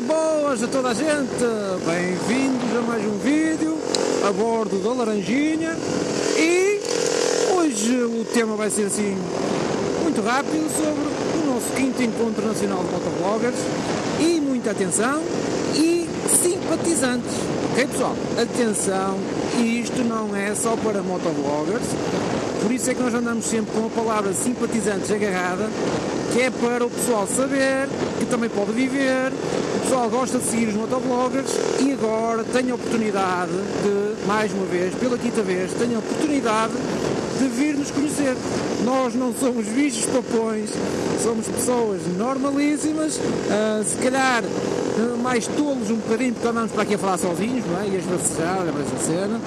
Boas a toda a gente! Bem-vindos a mais um vídeo a bordo da Laranjinha e hoje o tema vai ser assim muito rápido sobre o nosso quinto encontro nacional de motovloggers e muita atenção e simpatizantes. Ok pessoal? Atenção, isto não é só para motovloggers, por isso é que nós andamos sempre com a palavra simpatizantes agarrada, que é para o pessoal saber que também pode viver, o pessoal gosta de seguir os motovloggers e agora tem a oportunidade de, mais uma vez, pela quinta vez, tem a oportunidade de vir nos conhecer. Nós não somos bichos papões, somos pessoas normalíssimas, uh, se calhar uh, mais tolos um bocadinho, porque andamos para aqui a falar sozinhos, não é? E a esbracejar, lembra essa cena.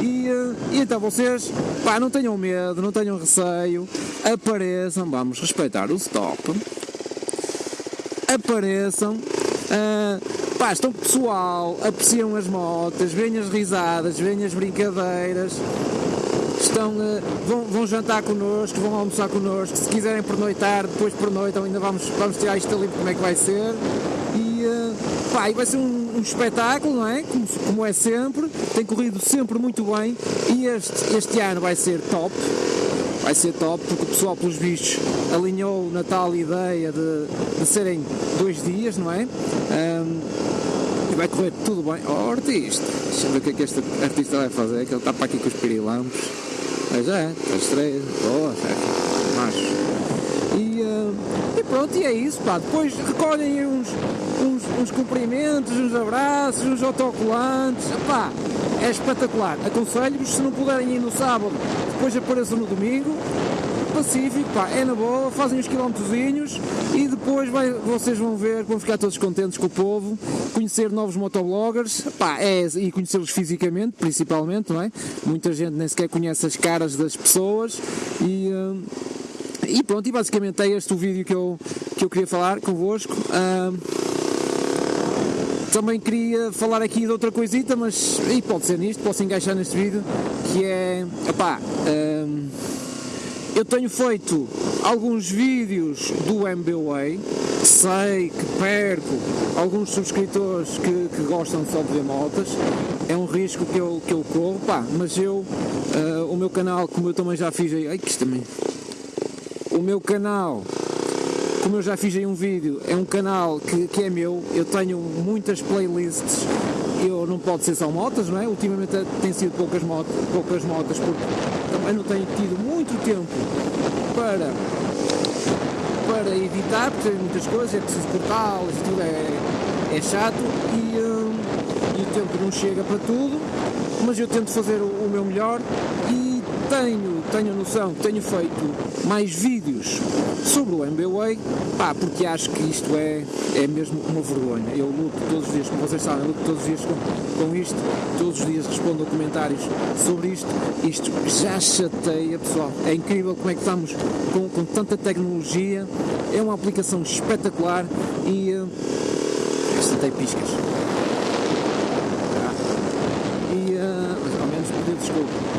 E, uh, e, então vocês, pá, não tenham medo, não tenham receio, apareçam, vamos respeitar o stop, apareçam, uh, pá, estão pessoal, apreciam as motas, veem as risadas, veem as brincadeiras, estão, uh, vão, vão, jantar connosco, vão almoçar connosco, se quiserem pernoitar, depois pernoitam, ainda vamos, vamos tirar isto ali como é que vai ser. E, uh, pá, e vai ser um, um, espetáculo, não é? Como, como, é sempre, tem corrido sempre muito bem e este, este ano vai ser top. Vai ser top porque o pessoal, pelos bichos, alinhou na tal ideia de, de serem dois dias, não é? Um, e vai correr tudo bem. Oh, artista! Deixa eu ver o que é que este artista vai fazer, que ele está para aqui com os pirilampos. Mas é, está estreia. Boa, certo. Macho. E, uh, e, pronto, e é isso, pá. Depois recolhem uns, uns, uns cumprimentos, uns abraços, uns autocolantes. Pá, é espetacular. Aconselho-vos, se não puderem ir no sábado, depois apareçam no domingo. Pacífico, pá, é na boa, fazem uns quilómetrozinhos e depois vai, vocês vão ver, vão ficar todos contentes com o povo, conhecer novos motobloggers, pá, é, e conhecê-los fisicamente, principalmente, não é? Muita gente nem sequer conhece as caras das pessoas e... Uh, e pronto, e basicamente é este o vídeo que eu, que eu queria falar convosco. Uh, também queria falar aqui de outra coisita, mas e pode ser nisto, posso encaixar neste vídeo, que é, epá, uh, eu tenho feito alguns vídeos do MBWay, sei que perco alguns subscritores que, que, gostam só de ver motas, é um risco que eu, que eu corro, pá, mas eu, uh, o meu canal, como eu também já fiz aí, ai que isto também. O meu canal, como eu já fiz aí um vídeo, é um canal que, que é meu, eu tenho muitas playlists, eu não pode ser só motas, não é? Ultimamente tem sido poucas motas, poucas motas porque também não tenho tido muito tempo para, para editar, porque tem muitas coisas, é preciso cortá-las, tudo é, é chato e, hum, e o tempo não chega para tudo, mas eu tento fazer o, o meu melhor e tenho, tenho noção tenho feito mais vídeos sobre o MBWay, pá, porque acho que isto é, é mesmo uma vergonha. Eu luto todos os dias, como vocês sabem, luto todos os dias com, com isto, todos os dias respondo a comentários sobre isto. Isto já chateia, pessoal. É incrível como é que estamos com, com tanta tecnologia, é uma aplicação espetacular e. Uh, esta tem piscas. E, uh, mas ao menos pedir desculpa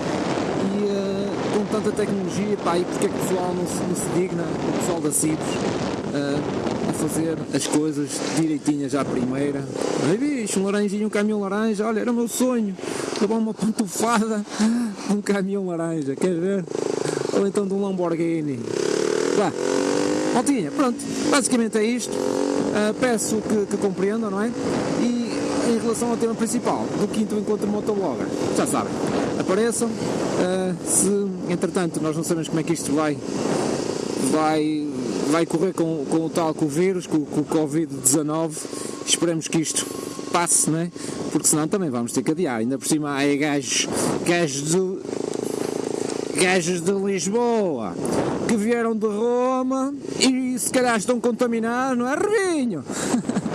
com tanta tecnologia, pá, e porque é que o pessoal não se, não se digna, o pessoal da CIPS, uh, a fazer as coisas direitinhas à primeira. Ai bicho, um laranjinho, um caminhão laranja, olha, era o meu sonho, levar uma pantufada um caminhão laranja, quer ver? Ou então de um Lamborghini. Vá, maltinha, pronto, basicamente é isto. Uh, peço que, que compreendam, não é? E relação ao tema principal do quinto encontro motoblogger, já sabem, apareçam. Uh, se entretanto nós não sabemos como é que isto vai, vai, vai correr com, com o tal com o vírus, com, com o Covid-19, esperemos que isto passe, né? porque senão também vamos ter que adiar. Ainda por cima há gajos, gajos de, gajos de Lisboa que vieram de Roma e se calhar estão contaminados, não é, Revinho?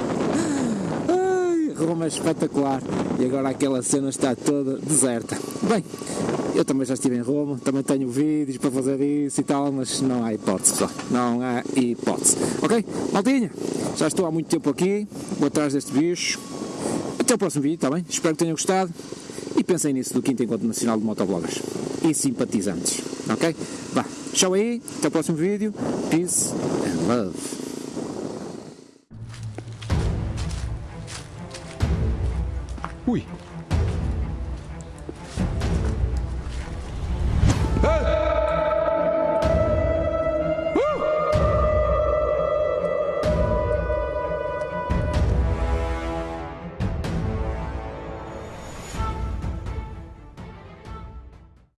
Roma é espetacular e agora aquela cena está toda deserta. Bem, eu também já estive em Roma, também tenho vídeos para fazer isso e tal, mas não há hipótese, pessoal. Não há hipótese. Ok? Maltinha, já estou há muito tempo aqui, vou atrás deste bicho. Até o próximo vídeo, está bem? Espero que tenham gostado e pensem nisso do 5 Encontro Nacional de Motobloggers e simpatizantes. Ok? Vá, tchau aí, até o próximo vídeo. Peace and love. Oui.